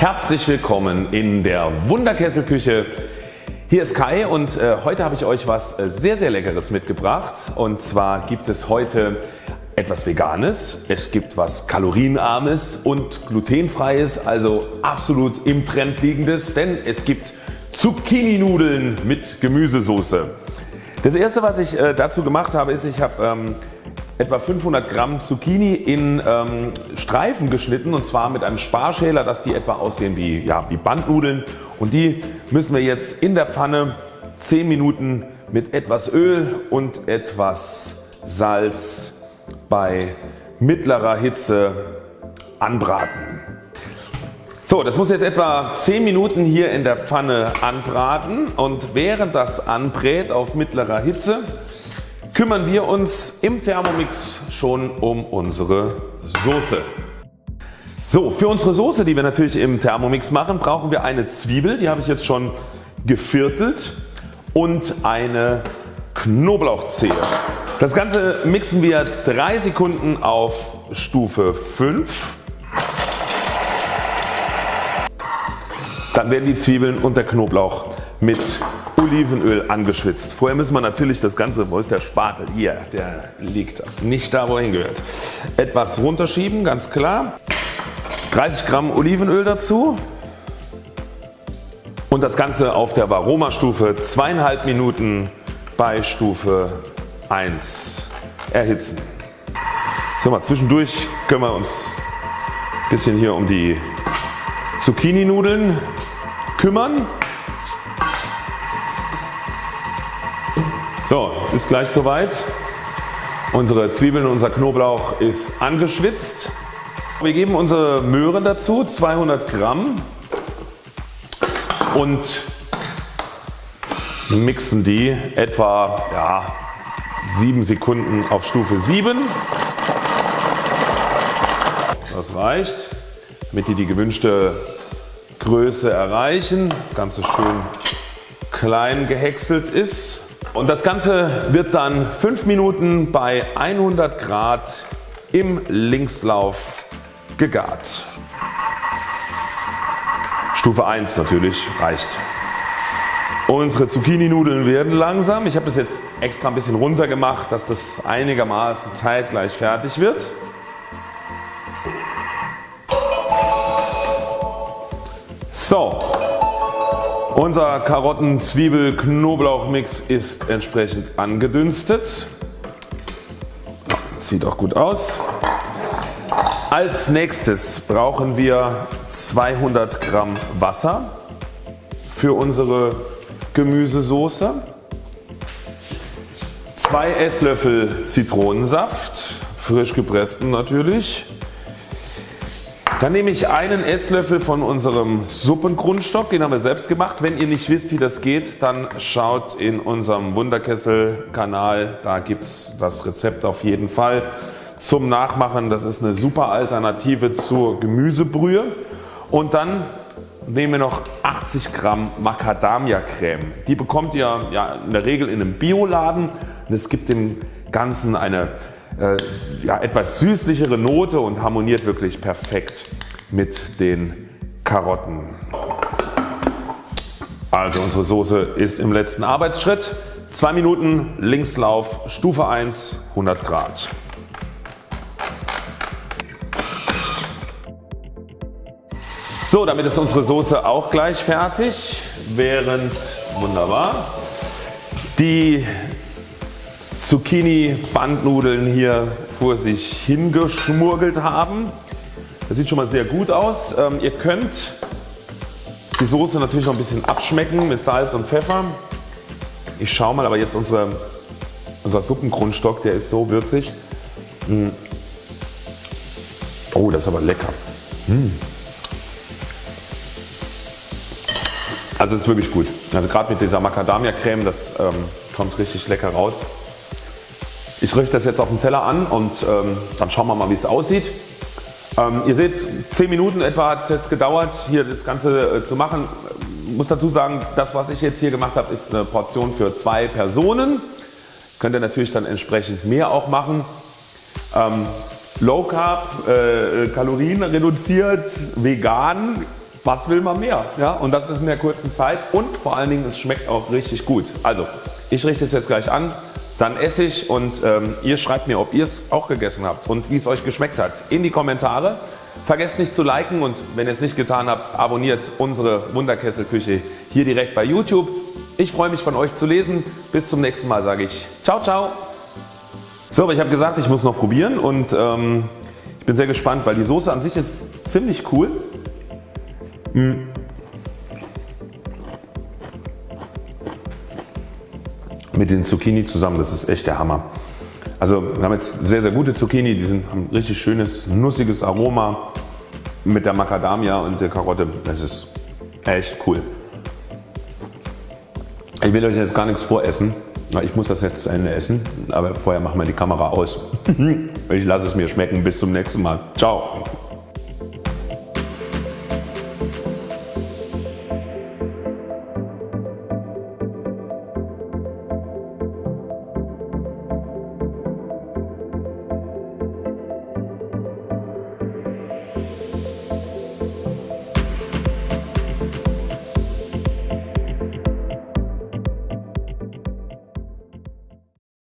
herzlich willkommen in der Wunderkesselküche. Hier ist Kai und äh, heute habe ich euch was äh, sehr sehr leckeres mitgebracht und zwar gibt es heute etwas Veganes, es gibt was Kalorienarmes und glutenfreies, also absolut im Trend liegendes, denn es gibt Zucchini-Nudeln mit Gemüsesoße. Das erste was ich äh, dazu gemacht habe ist, ich habe ähm, etwa 500 Gramm Zucchini in ähm, Streifen geschnitten und zwar mit einem Sparschäler dass die etwa aussehen wie, ja, wie Bandnudeln und die müssen wir jetzt in der Pfanne 10 Minuten mit etwas Öl und etwas Salz bei mittlerer Hitze anbraten. So, das muss jetzt etwa 10 Minuten hier in der Pfanne anbraten und während das anbrät auf mittlerer Hitze kümmern wir uns im Thermomix schon um unsere Soße. So, für unsere Soße die wir natürlich im Thermomix machen brauchen wir eine Zwiebel, die habe ich jetzt schon geviertelt und eine Knoblauchzehe. Das Ganze mixen wir 3 Sekunden auf Stufe 5. Dann werden die Zwiebeln und der Knoblauch mit Olivenöl angeschwitzt. Vorher müssen wir natürlich das Ganze, wo ist der Spatel? Hier, der liegt nicht da wo er hingehört. Etwas runterschieben, ganz klar. 30 Gramm Olivenöl dazu und das Ganze auf der Varoma Stufe zweieinhalb Minuten bei Stufe 1 erhitzen. So mal zwischendurch können wir uns ein bisschen hier um die Zucchini Nudeln kümmern. So, ist gleich soweit. Unsere Zwiebeln und unser Knoblauch ist angeschwitzt. Wir geben unsere Möhren dazu 200 Gramm und mixen die etwa ja, 7 Sekunden auf Stufe 7. Das reicht damit die die gewünschte Größe erreichen. Das Ganze schön klein gehäckselt ist. Und das Ganze wird dann 5 Minuten bei 100 Grad im Linkslauf gegart. Stufe 1 natürlich reicht. Unsere Zucchini Nudeln werden langsam. Ich habe das jetzt extra ein bisschen runter gemacht, dass das einigermaßen zeitgleich fertig wird. So, unser Karotten Zwiebel Knoblauch Mix ist entsprechend angedünstet. Sieht auch gut aus. Als nächstes brauchen wir 200 Gramm Wasser für unsere Gemüsesoße, 2 Esslöffel Zitronensaft, frisch gepressten natürlich, dann nehme ich einen Esslöffel von unserem Suppengrundstock, den haben wir selbst gemacht. Wenn ihr nicht wisst wie das geht, dann schaut in unserem Wunderkessel Kanal, da gibt es das Rezept auf jeden Fall zum Nachmachen. Das ist eine super Alternative zur Gemüsebrühe. Und dann nehmen wir noch 80 Gramm Macadamia Creme. Die bekommt ihr ja in der Regel in einem Bioladen und es gibt dem Ganzen eine äh, ja, etwas süßlichere Note und harmoniert wirklich perfekt mit den Karotten. Also unsere Soße ist im letzten Arbeitsschritt. 2 Minuten Linkslauf Stufe 1 100 Grad. So damit ist unsere Soße auch gleich fertig während wunderbar die Zucchini Bandnudeln hier vor sich hingeschmurgelt haben. Das sieht schon mal sehr gut aus. Ähm, ihr könnt die Soße natürlich noch ein bisschen abschmecken mit Salz und Pfeffer. Ich schaue mal aber jetzt unsere, unser Suppengrundstock der ist so würzig. Hm. Oh das ist aber lecker. Hm. Also ist wirklich gut. Also gerade mit dieser Macadamia Creme das ähm, kommt richtig lecker raus. Ich richte das jetzt auf den Teller an und ähm, dann schauen wir mal wie es aussieht. Ähm, ihr seht 10 Minuten etwa hat es jetzt gedauert hier das Ganze äh, zu machen. Ich muss dazu sagen das was ich jetzt hier gemacht habe ist eine Portion für zwei Personen. Könnt ihr natürlich dann entsprechend mehr auch machen. Ähm, Low Carb, äh, Kalorien reduziert, vegan was will man mehr? Ja? Und das ist in der kurzen Zeit und vor allen Dingen es schmeckt auch richtig gut. Also ich richte es jetzt gleich an, dann esse ich und ähm, ihr schreibt mir ob ihr es auch gegessen habt und wie es euch geschmeckt hat in die Kommentare. Vergesst nicht zu liken und wenn ihr es nicht getan habt abonniert unsere Wunderkesselküche hier direkt bei YouTube. Ich freue mich von euch zu lesen. Bis zum nächsten Mal sage ich ciao ciao. So aber ich habe gesagt ich muss noch probieren und ähm, ich bin sehr gespannt weil die Soße an sich ist ziemlich cool. Hm. Mit den Zucchini zusammen, das ist echt der Hammer. Also wir haben jetzt sehr sehr gute Zucchini, die sind, haben richtig schönes nussiges Aroma mit der Macadamia und der Karotte. Das ist echt cool. Ich will euch jetzt gar nichts voressen. Ich muss das jetzt zu Ende essen, aber vorher machen wir die Kamera aus. Ich lasse es mir schmecken. Bis zum nächsten Mal. Ciao.